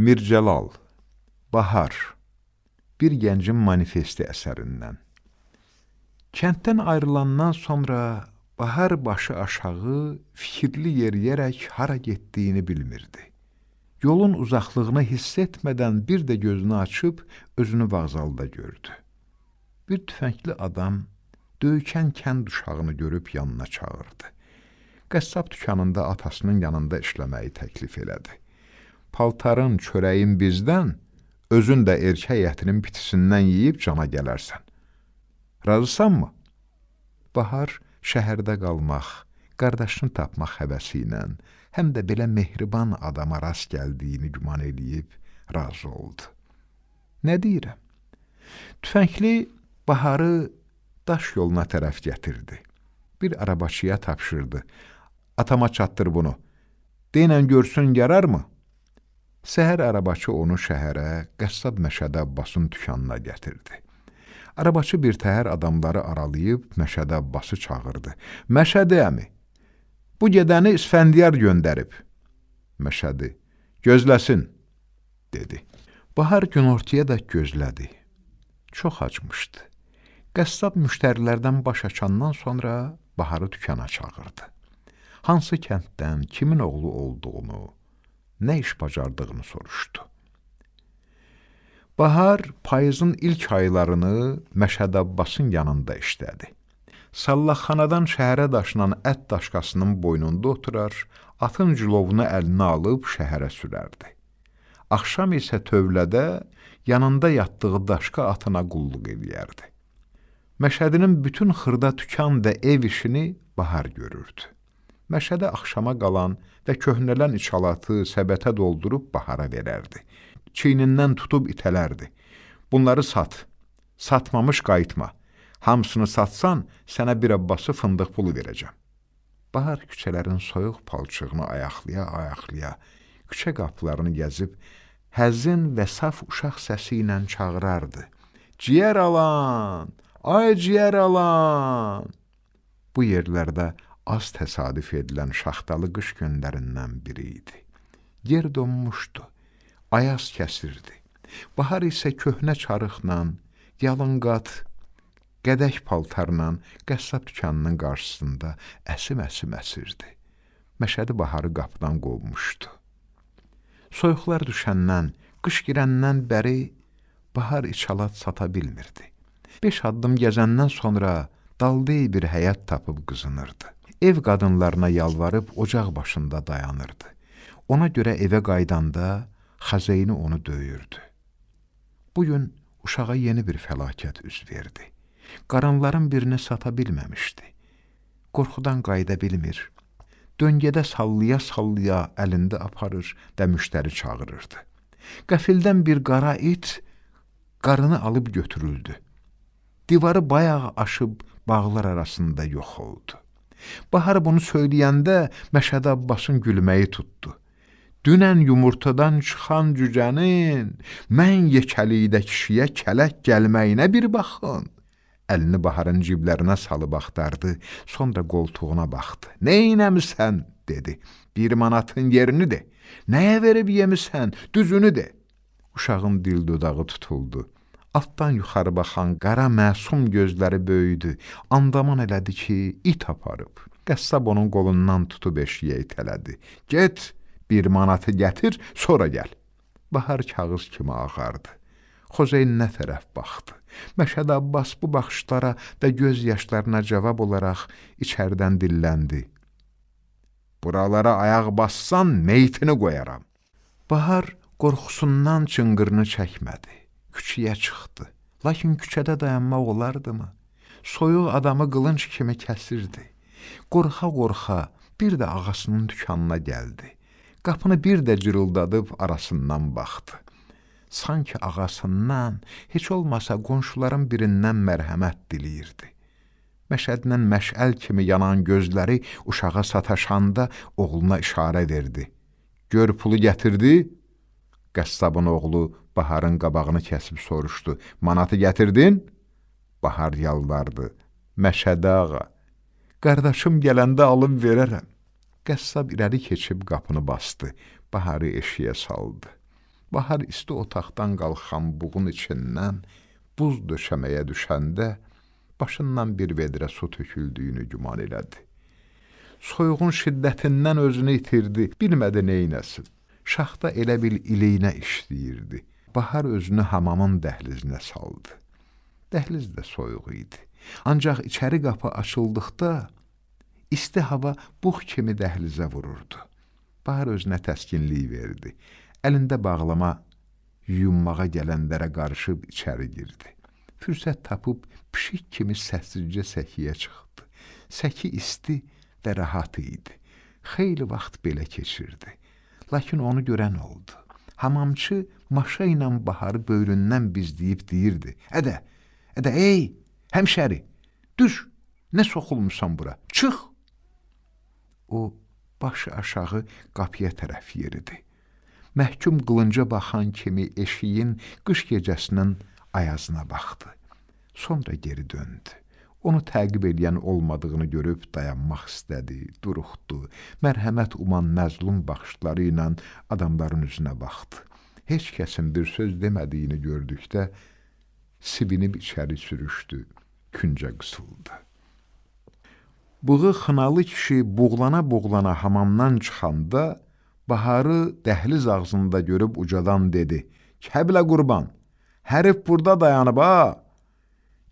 Mircəlal Bahar Bir gəncin manifesti əsərindən Kənddən ayrılandan sonra Bahar başı aşağı fikirli yeriyərək hara getdiyini bilmirdi. Yolun uzaqlığını hiss etmədən bir də gözünü açıb özünü vağzalda gördü. Bir tüfəngli adam döykən kənd uşağını görüb yanına çağırdı. Qəssab dükanında atasının yanında işləməyi təklif elədi. Paltarın, çörəyin bizdən, özün də erkək ətinin bitisindən yeyib cana gələrsən. Razısanmı? Bahar şəhərdə qalmaq, qardaşını tapmaq həvəsi ilə, həm də belə mehriban adama rast gəldiyini güman eləyib razı oldu. Nə deyirəm? Tüfəngli Baharı daş yoluna tərəf gətirdi. Bir arabaçıya tapşırdı. Atama çatdır bunu. Denən görsün yararmı? Səhər arabaçı onu şəhərə, qəssab Məşədə Abbasın dükanına gətirdi. Arabaçı bir təhər adamları aralayıb Məşədə Abbası çağırdı. Məşədi əmi, bu gedəni İsfəndiyar göndərib. Məşədi, gözləsin, dedi. Bahar günortaya da gözlədi. Çox acmışdı. Qəssab müştərilərdən baş açandan sonra Baharı dükana çağırdı hansı kənddən, kimin oğlu olduğunu, nə iş bacardığını soruşdu. Bahar payızın ilk aylarını Məşəd Abbasın yanında işlədi. Sallaxanadan şəhərə daşınan ət daşqasının boynunda oturar, atın cilovunu əlinə alıb şəhərə sürərdi. Axşam isə tövlədə yanında yatdığı daşqa atına qulluq eləyərdi. Məşədinin bütün xırda tükan və ev işini Bahar görürdü. Məşədə axşama qalan və köhnələn içalatı səbətə doldurub bahara verərdi. Çiynindən tutub itələrdi. Bunları sat, satmamış qayıtma. Hamısını satsan, sənə bir abbası fındıq pulu verəcəm. Bahar küçələrin soyuq palçığını ayaqlaya-ayaqlaya, küçə qapılarını gəzib, həzin və saf uşaq səsi ilə çağırardı. Ciyər alan, ay ciyər alan! Bu yerlərdə az təsadüf edilən şaxtalı qış günlərindən biri idi. Yer donmuşdu, ayaz kəsirdi. Bahar isə köhnə çarıqla, yalınqat, qədək paltarla qəssab dükanının qarşısında əsim-əsim əsirdi. Məşədi baharı qapıdan qovmuşdu. Soyuqlar düşəndən, qış girəndən bəri bahar içalat sata bilmirdi. Beş addım gəzəndən sonra daldıy bir həyat tapıb qızınırdı ev qadınlarına yalvarıb ocaq başında dayanırdı. Ona görə evə qaydanda xəzeyni onu döyürdü. Bu gün uşağa yeni bir fəlakət üz verdi. Qaranların birini sata bilməmişdi. Qorxudan qayda bilmir. Döngədə sallaya-sallaya əlində aparır və müştəri çağırırdı. Qəfildən bir qara it qarını alıb götürüldü. Divarı bayaq aşıb bağlar arasında yox oldu. Bahar bunu söyləyəndə Məşəd Abbasın gülməyi tutdu. Dünən yumurtadan çıxan cücənin mən yekəlikdə kişiyə kələk gəlməyinə bir baxın. Əlini Baharın ciblərinə salıb axtardı, sonra qoltuğuna baxdı. Neynəmisən, dedi. Bir manatın yerini de. Nəyə verib yemisən, düzünü de. Uşağın dil dodağı tutuldu. Altdan yuxarı baxan qara məsum gözləri böyüdü. Andaman elədi ki, it aparıb. Qəssab onun qolundan tutub eşiyə itələdi. Get, bir manatı gətir, sonra gəl. Bahar kağız kimi ağardı. Xozeyn nə tərəf baxdı. Məşəd Abbas bu baxışlara və göz yaşlarına cavab olaraq içərdən dilləndi. Buralara ayaq bassan meytini qoyaram. Bahar qorxusundan çınqırını çəkmədi küçəyə çıxdı. Lakin küçədə dayanmaq olardımı? Soyuq adamı qılınc kimi kəsirdi. Qorxa-qorxa bir də ağasının dükanına gəldi. Qapını bir də cırıldadıb arasından baxdı. Sanki ağasından, heç olmasa qonşuların birindən mərhəmət diləyirdi. Məşədlə məşəl kimi yanan gözləri uşağa sataşanda oğluna işarə verdi. Gör pulu gətirdi? Qəssabın oğlu Baharın qabağını kəsib soruşdu. Manatı gətirdin? Bahar yalvardı. Məşədə ağa, qardaşım gələndə alıb verərəm. Qəssab irəli keçib qapını bastı. Baharı eşiyə saldı. Bahar isti otaqdan qalxan buğun içindən buz döşəməyə düşəndə başından bir vedrə su töküldüyünü güman elədi. Soyuğun şiddətindən özünü itirdi, bilmədi neynəsin. Şaxta elə bil iliyinə işləyirdi. Bahar özünü hamamın dəhlizinə saldı. Dəhliz də soyuq idi. Ancaq içəri qapı açıldıqda isti hava bux kimi dəhlizə vururdu. Bahar özünə təskinlik verdi. Əlində bağlama yuyunmağa gələnlərə qarışıb içəri girdi. Fürsət tapıb pişik kimi səssizcə səkiyə çıxdı. Səki isti və rahat idi. Xeyli vaxt belə keçirdi. Lakin onu görən oldu. Hamamçı maşa ilə baharı böyründən bizləyib deyirdi. Ədə, ədə, ey, həmşəri, düş, nə soxulmusan bura, çıx. O, başı aşağı qapıya tərəf yeridi. Məhkum qılınca baxan kimi eşiyin qış gecəsinin ayazına baxdı. Sonra geri döndü. Onu təqib edən olmadığını görüb dayanmaq istədi, duruxdu. Mərhəmət uman məzlum baxışları ilə adamların üzünə baxdı. Heç kəsin bir söz demədiyini gördükdə sivinib içəri sürüşdü, küncə qısıldı. Bığı xınalı kişi buğlana-buğlana hamamdan çıxanda Baharı dəhliz ağzında görüb ucadan dedi: "Kəblə qurban, hərif burada dayanıb ha."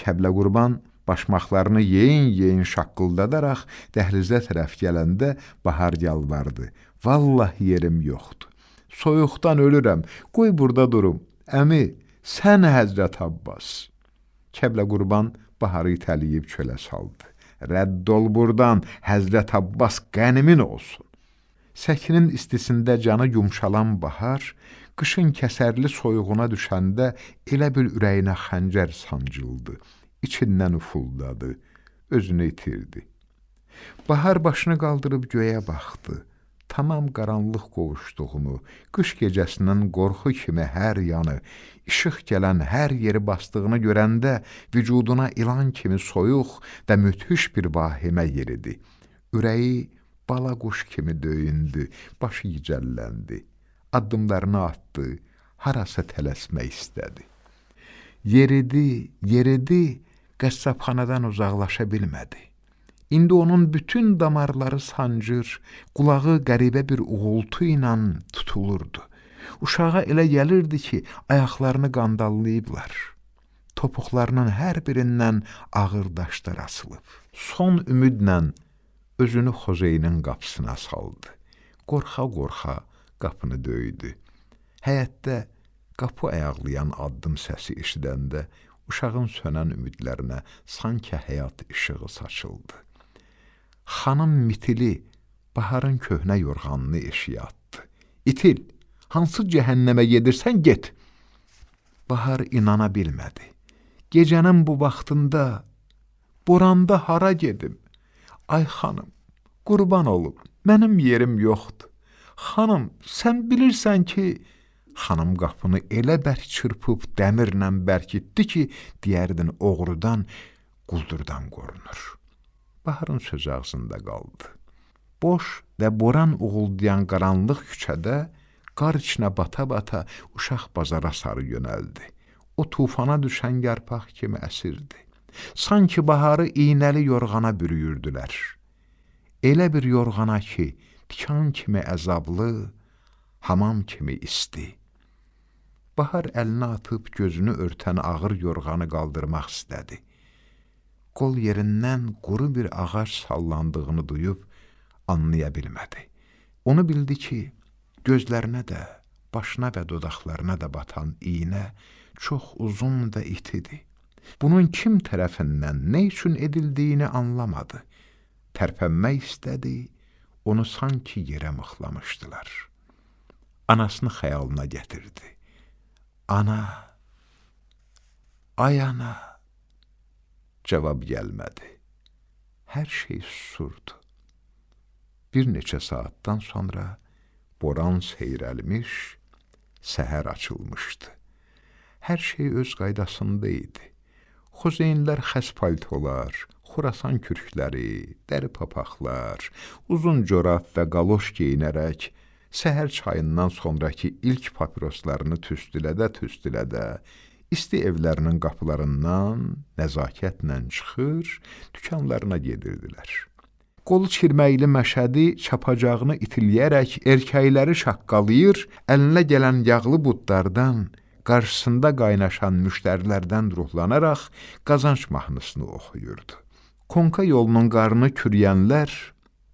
Kəblə qurban başmaqlarını yeyin-yeyin şaqqıldadaraq dəhlizə tərəf gələndə Bahar yalvardı. Vallahi yerim yoxdur. Soyuqdan ölürəm. Qoy burada durum. Əmi, sən Həzrət Abbas. Kəblə qurban Baharı itələyib çölə saldı. Rədd ol burdan, Həzrət Abbas qənimin olsun. Səkinin istisində canı yumşalan bahar, qışın kəsərli soyuğuna düşəndə elə bil ürəyinə xəncər sancıldı içindən ufuldadı, özünü itirdi. Bahar başını qaldırıb göyə baxdı. Tamam qaranlıq qovuşduğunu, qış gecəsinin qorxu kimi hər yanı, işıq gələn hər yeri bastığını görəndə vücuduna ilan kimi soyuq və müthiş bir vahimə yeridi. Ürəyi bala quş kimi döyündü, başı gicəlləndi. Addımlarını atdı, harasa tələsmək istədi. Yeridi, yeridi, qəssabxanadan uzaqlaşa bilmədi. İndi onun bütün damarları sancır, qulağı qəribə bir uğultu ilə tutulurdu. Uşağa elə gəlirdi ki, ayaqlarını qandallayıblar. Topuqlarının hər birindən ağır daşlar asılıb. Son ümidlə özünü Xozeynin qapısına saldı. Qorxa-qorxa qapını döydü. Həyətdə qapı ayaqlayan addım səsi eşidəndə uşağın sönən ümidlərinə sanki həyat işığı saçıldı. Xanım mitili baharın köhnə yorğanını eşiyə atdı. İtil, hansı cəhənnəmə gedirsən, get. Bahar inana bilmədi. Gecənin bu vaxtında, boranda hara gedim? Ay xanım, qurban olum, mənim yerim yoxdur. Xanım, sən bilirsən ki, Xanım qapını elə bərk çırpıb dəmirlə bərkitdi ki, deyərdin oğrudan, quldurdan qorunur. Baharın söz ağzında qaldı. Boş və boran uğuldayan qaranlıq küçədə qar içinə bata-bata uşaq bazara sarı yönəldi. O tufana düşən yarpaq kimi əsirdi. Sanki baharı iynəli yorğana bürüyürdülər. Elə bir yorğana ki, tikan kimi əzablı, hamam kimi isti. Bahar əlini atıb gözünü örtən ağır yorğanı qaldırmaq istədi. Qol yerindən quru bir ağac sallandığını duyub anlaya bilmədi. Onu bildi ki, gözlərinə də, başına və dodaqlarına da batan iynə çox uzun və itidir. Bunun kim tərəfindən, nə üçün edildiyini anlamadı. Tərpənmək istədi, onu sanki yerə mıxlamışdılar. Anasını xəyalına gətirdi. Ana, ay ana, cavab gəlmədi. Hər şey susurdu. Bir neçə saatdan sonra boran seyrəlmiş, səhər açılmışdı. Hər şey öz qaydasında idi. Xuzeynlər xəs paltolar, xurasan kürkləri, dəri papaqlar, uzun corab və qaloş geyinərək səhər çayından sonrakı ilk papiroslarını tüstülədə-tüstülədə, isti evlərinin qapılarından nəzakətlə çıxır, dükanlarına gedirdilər. Qolu çirməkli məşədi çapacağını itiləyərək erkəkləri şaqqalayır, əlinə gələn yağlı budlardan, qarşısında qaynaşan müştərilərdən ruhlanaraq qazanc mahnısını oxuyurdu. Konka yolunun qarını kürəyənlər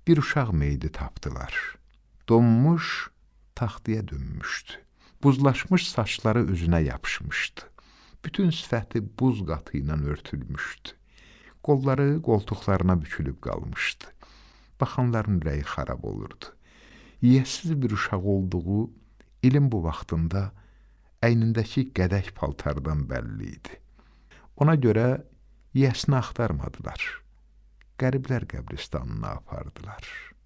bir uşaq meyidi tapdılar. Donmuş, taxtaya dönmüşdü. Buzlaşmış saçları üzünə yapışmışdı. Bütün sifəti buz qatı ilə örtülmüşdü. Qolları qoltuqlarına bükülüb qalmışdı. Baxanların ürəyi xarab olurdu. Yiyəsiz bir uşaq olduğu ilin bu vaxtında əynindəki qədək paltardan bəlli idi. Ona görə yiyəsini axtarmadılar. Qəriblər qəbristanına apardılar.''